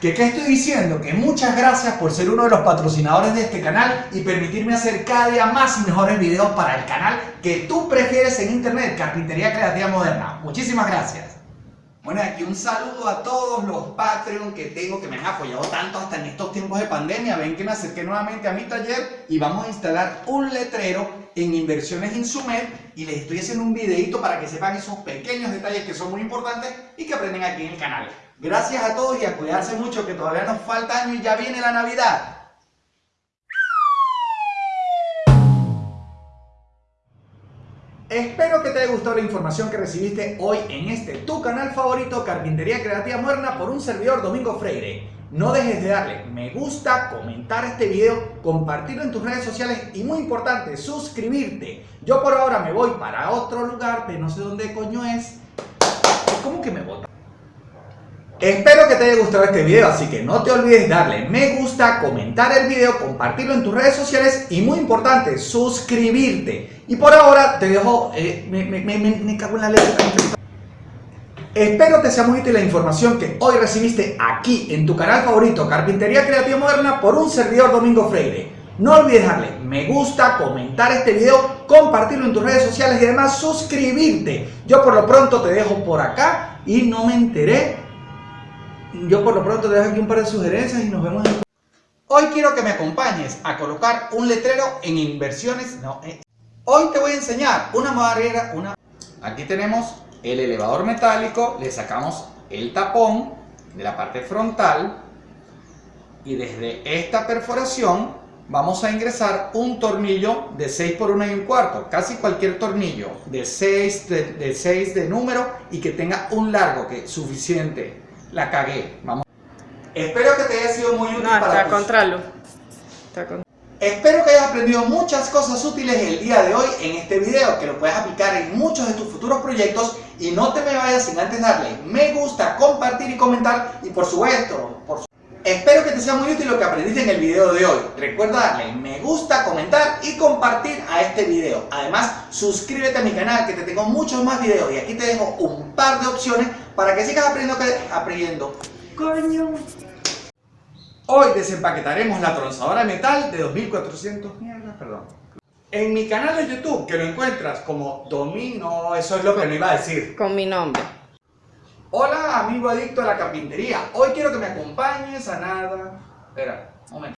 ¿Qué, ¿Qué estoy diciendo? Que muchas gracias por ser uno de los patrocinadores de este canal y permitirme hacer cada día más y mejores videos para el canal que tú prefieres en internet, Carpintería Creativa Moderna. Muchísimas gracias. Bueno, aquí un saludo a todos los Patreon que tengo que me han apoyado tanto hasta en estos tiempos de pandemia. Ven que me acerqué nuevamente a mi taller y vamos a instalar un letrero en Inversiones Insumed y les estoy haciendo un videito para que sepan esos pequeños detalles que son muy importantes y que aprenden aquí en el canal. Gracias a todos y a cuidarse mucho que todavía nos falta año y ya viene la Navidad. Espero que te haya gustado la información que recibiste hoy en este tu canal favorito Carpintería Creativa Moderna por un servidor Domingo Freire. No dejes de darle me gusta, comentar este video, compartirlo en tus redes sociales y muy importante, suscribirte. Yo por ahora me voy para otro lugar, pero no sé dónde coño es. ¿Cómo que me voy? Espero que te haya gustado este video, así que no te olvides darle me gusta, comentar el video, compartirlo en tus redes sociales y muy importante, suscribirte. Y por ahora te dejo, eh, me, cago en la letra. Espero te sea muy útil la información que hoy recibiste aquí en tu canal favorito Carpintería Creativa Moderna por un servidor Domingo Freire. No olvides darle me gusta, comentar este video, compartirlo en tus redes sociales y además suscribirte. Yo por lo pronto te dejo por acá y no me enteré yo por lo pronto te dejo aquí un par de sugerencias y nos vemos en... Hoy quiero que me acompañes a colocar un letrero en inversiones. No, eh. Hoy te voy a enseñar una barrera, una... Aquí tenemos el elevador metálico, le sacamos el tapón de la parte frontal y desde esta perforación vamos a ingresar un tornillo de 6 por 1 y un cuarto, casi cualquier tornillo de 6 de, de, 6 de número y que tenga un largo que es suficiente la cagué. Vamos. Espero que te haya sido muy útil no, para está contralo. Está con... Espero que hayas aprendido muchas cosas útiles el día de hoy en este video, que lo puedas aplicar en muchos de tus futuros proyectos y no te me vayas sin antes darle me gusta, compartir y comentar y por supuesto, por su... espero que te sea muy útil lo que aprendiste en el video de hoy. Recuerda darle me gusta, comentar y compartir a este video. Además, suscríbete a mi canal que te tengo muchos más videos y aquí te dejo un par de opciones para que sigas aprendiendo. aprendiendo. Coño. Hoy desempaquetaremos la tronzadora de metal de 2400 mierda, perdón. En mi canal de YouTube, que lo encuentras como Domino, eso es lo que me iba a decir. Con mi nombre. Hola, amigo adicto a la carpintería. Hoy quiero que me acompañes a nada. Espera, un momento.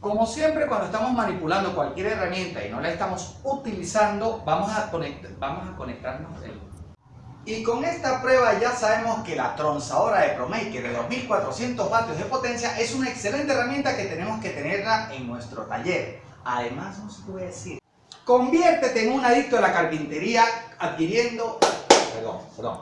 Como siempre, cuando estamos manipulando cualquier herramienta y no la estamos utilizando, vamos a, conect vamos a conectarnos el y con esta prueba ya sabemos que la tronzadora de ProMaker de 2400 vatios de potencia es una excelente herramienta que tenemos que tenerla en nuestro taller. Además, no se puede decir, conviértete en un adicto a la carpintería adquiriendo, perdón, perdón,